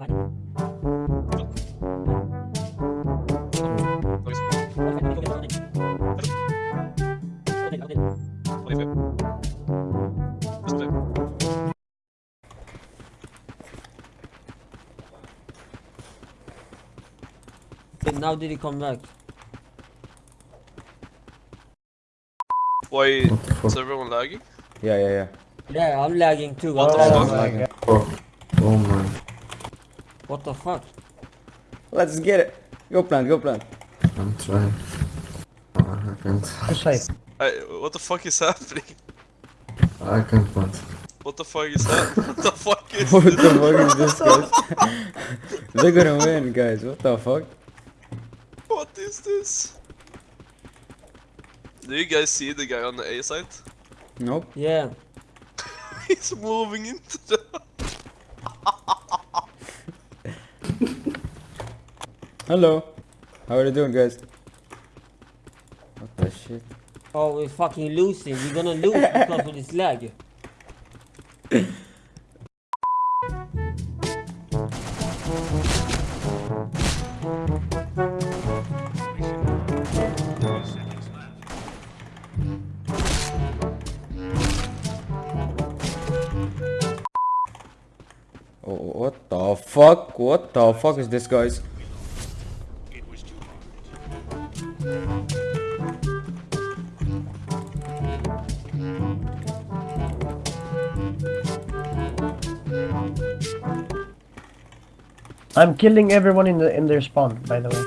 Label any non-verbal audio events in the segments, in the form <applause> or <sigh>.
Okay, now did he come back? Why What is everyone lagging? Yeah, yeah, yeah. Yeah, I'm lagging too. What the fuck? Oh, oh my. What the fuck? Let's get it. Go plant, go plant. I'm trying. Oh, I can't. I, what the fuck is happening? I can't plant. What the fuck is that? what the fuck is <laughs> What this? the fuck is this, guys? <laughs> They're gonna win, guys. What the fuck? What is this? Do you guys see the guy on the A site? Nope. Yeah. <laughs> He's moving into the... Hello. How are you doing, guys? What the shit? Oh, we're fucking losing. We're gonna lose <laughs> because of this lag. Oh, what the fuck? What the fuck is this, guys? I'm killing everyone in the in their spawn, by the way.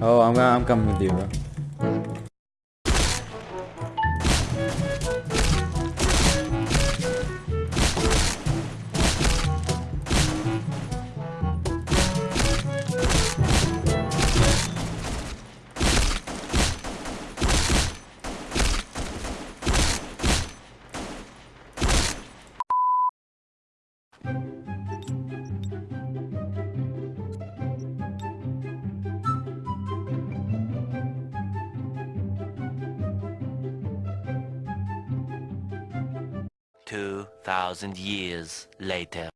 Oh, I'm I'm coming with you, bro. Two thousand years later.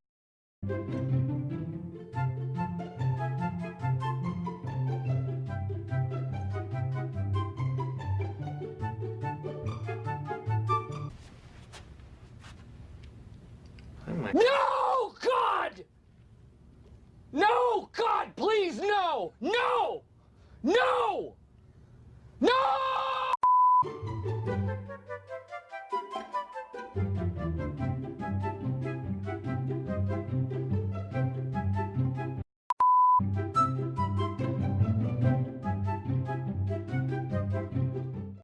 No, God! No, God, please, no! No!